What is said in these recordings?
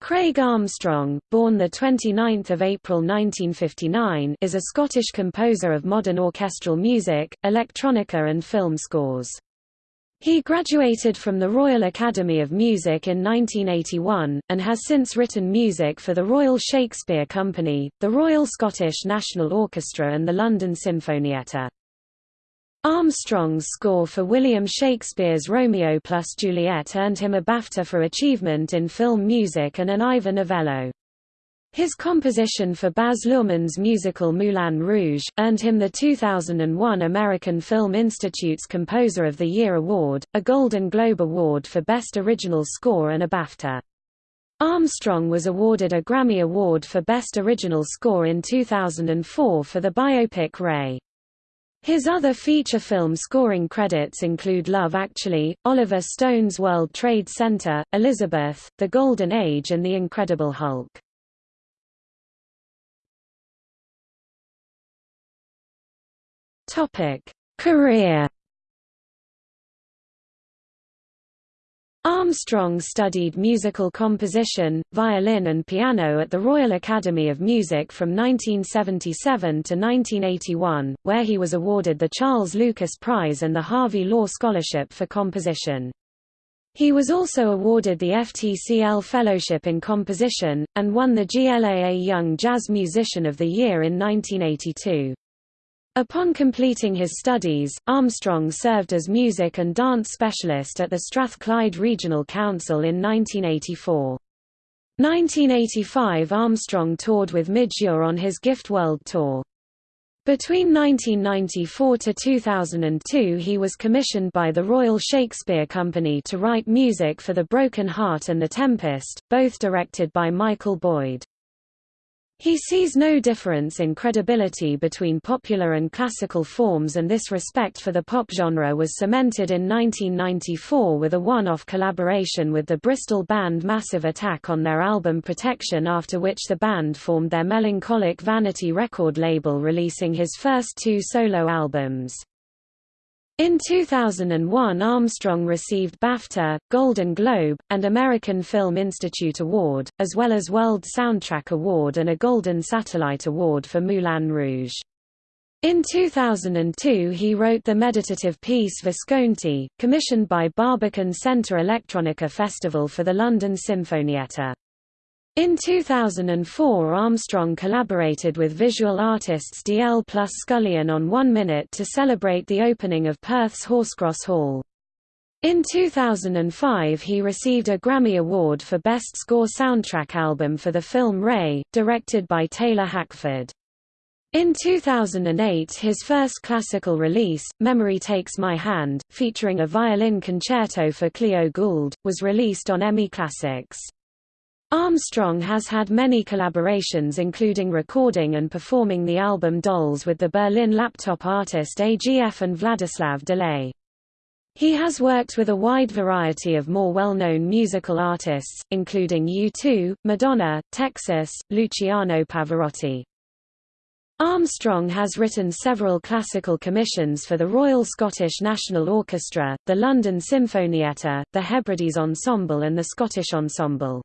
Craig Armstrong, born 29 April 1959 is a Scottish composer of modern orchestral music, electronica and film scores. He graduated from the Royal Academy of Music in 1981, and has since written music for the Royal Shakespeare Company, the Royal Scottish National Orchestra and the London Sinfonietta. Armstrong's score for William Shakespeare's Romeo plus Juliet earned him a BAFTA for achievement in film music and an Ivor Novello. His composition for Baz Luhrmann's musical Moulin Rouge! earned him the 2001 American Film Institute's Composer of the Year Award, a Golden Globe Award for Best Original Score and a BAFTA. Armstrong was awarded a Grammy Award for Best Original Score in 2004 for the biopic Ray. His other feature film scoring credits include Love Actually, Oliver Stone's World Trade Center, Elizabeth, The Golden Age and The Incredible Hulk. Career Armstrong studied musical composition, violin and piano at the Royal Academy of Music from 1977 to 1981, where he was awarded the Charles Lucas Prize and the Harvey Law Scholarship for Composition. He was also awarded the FTCL Fellowship in Composition, and won the GLAA Young Jazz Musician of the Year in 1982. Upon completing his studies, Armstrong served as music and dance specialist at the Strathclyde Regional Council in 1984. 1985 Armstrong toured with Midge Ure on his Gift World Tour. Between 1994 to 2002 he was commissioned by the Royal Shakespeare Company to write music for The Broken Heart and The Tempest, both directed by Michael Boyd. He sees no difference in credibility between popular and classical forms and this respect for the pop genre was cemented in 1994 with a one-off collaboration with the Bristol band Massive Attack on their album Protection after which the band formed their Melankolic Vanity record label releasing his first two solo albums. In 2001 Armstrong received BAFTA, Golden Globe, and American Film Institute Award, as well as World Soundtrack Award and a Golden Satellite Award for Moulin Rouge. In 2002 he wrote the meditative piece Visconti, commissioned by Barbican Centre Electronica Festival for the London Sinfonietta. In 2004 Armstrong collaborated with visual artists Dalziel plus Scullion on One Minute to celebrate the opening of Perth's Horsecross Hall. In 2005 he received a Grammy Award for Best Score Soundtrack Album for the film Ray, directed by Taylor Hackford. In 2008 his first classical release, Memory Takes My Hand, featuring a violin concerto for Clio Gould, was released on EMI Classics. Armstrong has had many collaborations including recording and performing the album Dolls with the Berlin laptop artist AGF and Vladislav Delay. He has worked with a wide variety of more well-known musical artists, including U2, Madonna, Texas, Luciano Pavarotti. Armstrong has written several classical commissions for the Royal Scottish National Orchestra, the London Sinfonietta, the Hebrides Ensemble and the Scottish Ensemble.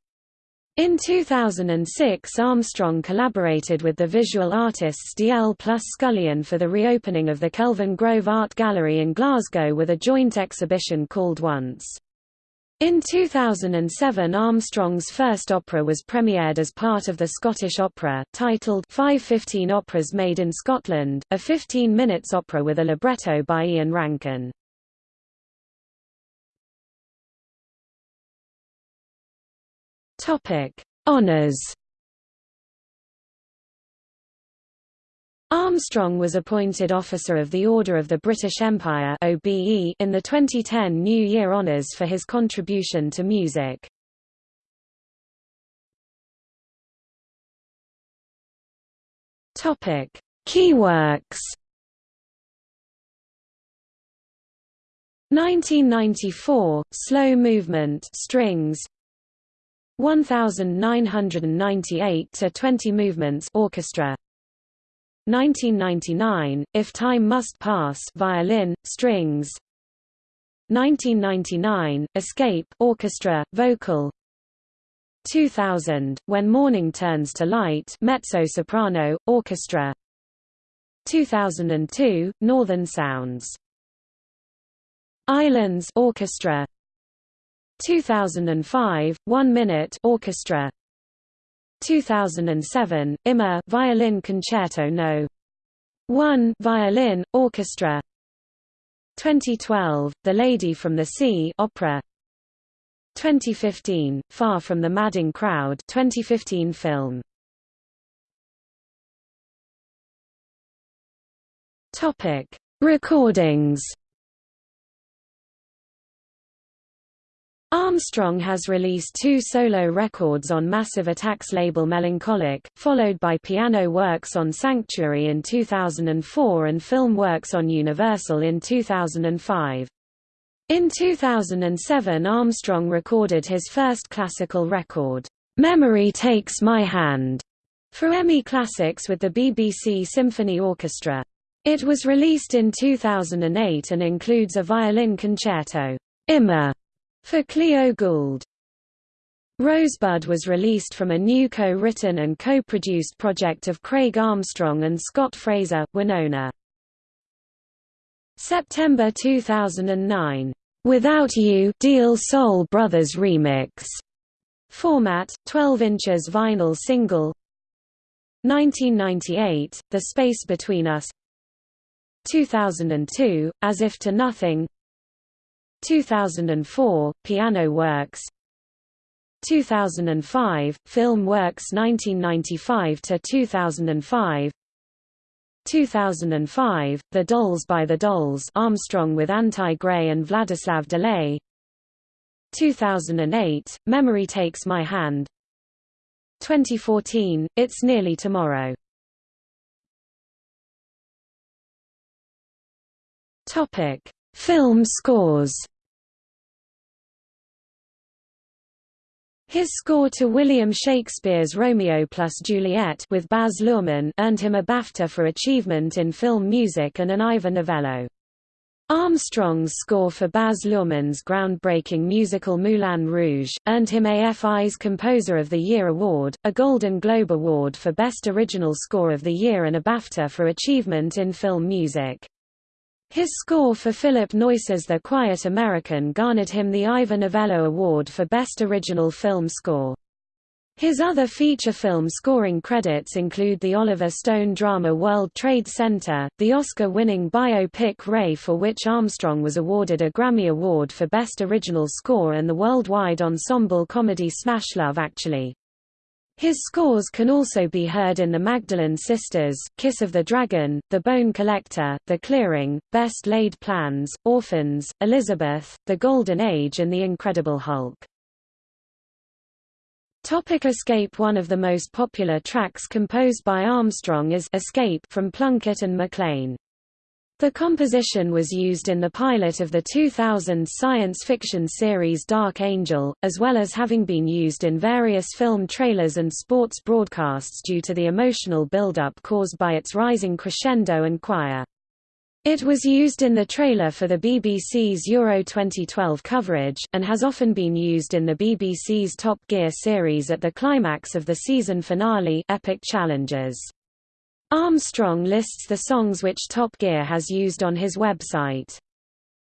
In 2006 Armstrong collaborated with the visual artists Dalziel plus Scullion for the reopening of the Kelvingrove Art Gallery in Glasgow with a joint exhibition called Once. In 2007 Armstrong's first opera was premiered as part of the Scottish Opera, titled 515 Operas Made in Scotland, a 15 minutes opera with a libretto by Ian Rankin. Topic: Honors. Armstrong was appointed Officer of the Order of the British Empire (OBE) in the 2010 New Year Honours for his contribution to music. Topic: Key works. 1994 Slow Movement Strings 1998 to 20 movements orchestra. 1999 If Time Must Pass violin strings. 1999 Escape orchestra vocal. 2000, When Morning Turns to Light mezzo-soprano, orchestra. 2002, Northern Sounds. Islands orchestra 2005, One Minute orchestra 2007, Immer violin concerto no. 1 violin orchestra 2012, The Lady from the Sea opera 2015, Far from the Madding Crowd 2015 film Topic: Recordings. Armstrong has released two solo records on Massive Attack's label Melankolic, followed by piano works on Sanctuary in 2004 and film works on Universal in 2005. In 2007 Armstrong recorded his first classical record, "'Memory Takes My Hand' for EMI Classics with the BBC Symphony Orchestra. It was released in 2008 and includes a violin concerto, Immer, for Clio Gould. Rosebud was released from a new co-written and co-produced project of Craig Armstrong and Scott Fraser, Winona. September 2009, "'Without You' Deal Soul Brothers Remix", format, 12 inches vinyl single. 1998, The Space Between Us. 2002, As If to Nothing 2004, Piano Works. 2005, Film Works 1995–2005 2005, The Dolls by the Dolls Armstrong with Antye Greie and Vladislav Delay. 2008, Memory Takes My Hand. 2014, It's Nearly Tomorrow. Topic: Film scores. His score to William Shakespeare's Romeo plus Juliet with Baz Luhrmann earned him a BAFTA for achievement in film music and an Ivor Novello. Armstrong's score for Baz Luhrmann's groundbreaking musical Moulin Rouge! earned him AFI's Composer of the Year award, a Golden Globe Award for Best Original Score of the Year and a BAFTA for achievement in film music. His score for Philip Noyce's The Quiet American garnered him the Ivor Novello Award for Best Original Film Score. His other feature film scoring credits include the Oliver Stone drama World Trade Center, the Oscar-winning biopic Ray for which Armstrong was awarded a Grammy Award for Best Original Score and the worldwide ensemble comedy Smash Love Actually. His scores can also be heard in The Magdalene Sisters, Kiss of the Dragon, The Bone Collector, The Clearing, Best Laid Plans, Orphans, Elizabeth, The Golden Age and The Incredible Hulk. Topic Escape One of the most popular tracks composed by Armstrong is Escape from Plunkett and Macleane. The composition was used in the pilot of the 2000 science fiction series Dark Angel, as well as having been used in various film trailers and sports broadcasts due to the emotional build-up caused by its rising crescendo and choir. It was used in the trailer for the BBC's Euro 2012 coverage, and has often been used in the BBC's Top Gear series at the climax of the season finale Epic Challenges. Armstrong lists the songs which Top Gear has used on his website.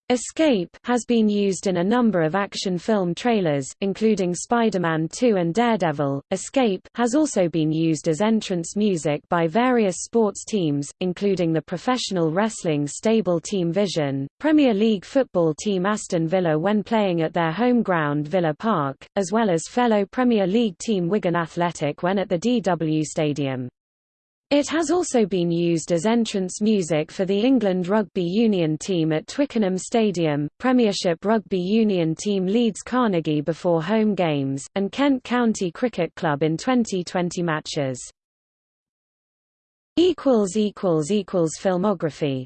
Escape has been used in a number of action film trailers, including Spider-Man 2 and Daredevil. Escape has also been used as entrance music by various sports teams, including the professional wrestling stable Team Vision, Premier League football team Aston Villa when playing at their home ground Villa Park, as well as fellow Premier League team Wigan Athletic when at the DW Stadium. It has also been used as entrance music for the England Rugby Union team at Twickenham Stadium, Premiership Rugby Union team Leeds Carnegie before home games, and Kent County Cricket Club in 2020 matches. Filmography